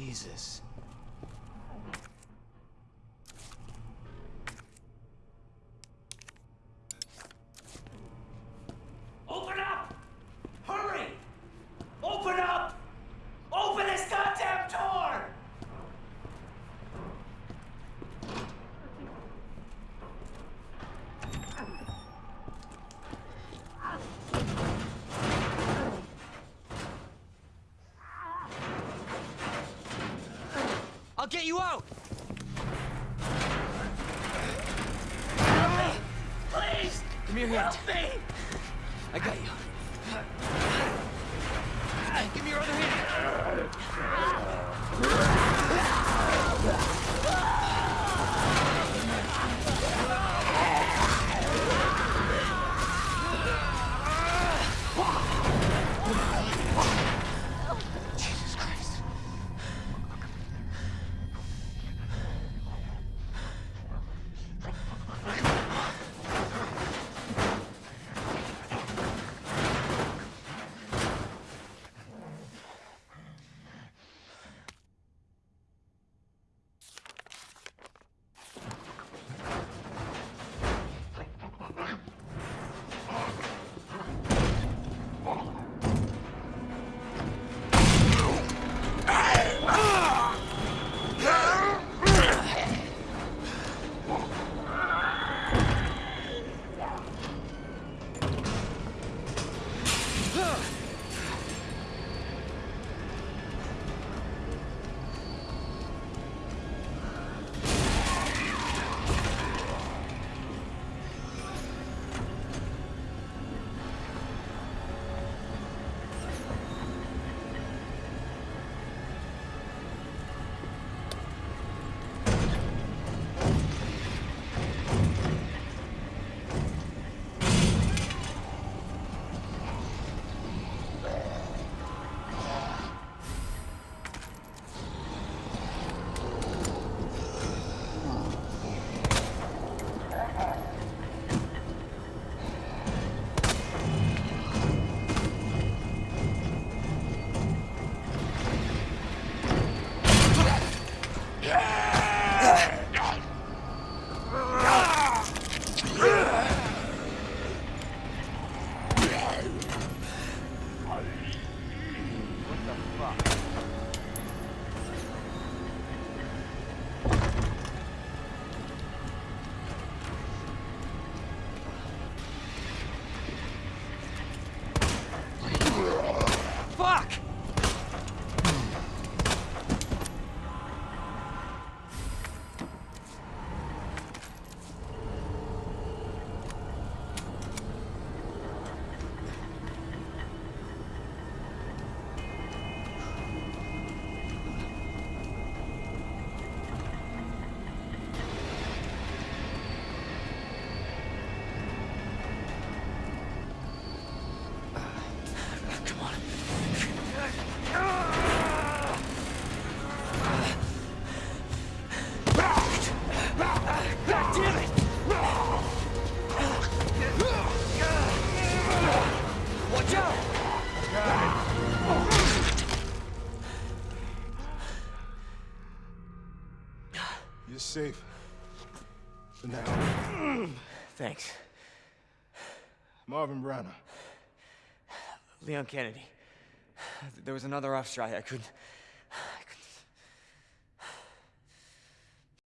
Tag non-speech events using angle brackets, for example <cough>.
Jesus. Get you out! Please! Give me your hand. Help me! I got you. Give me your other hand. You're safe. For now. <clears throat> Thanks. Marvin Branagh. Leon Kennedy. There was another off strike. I couldn't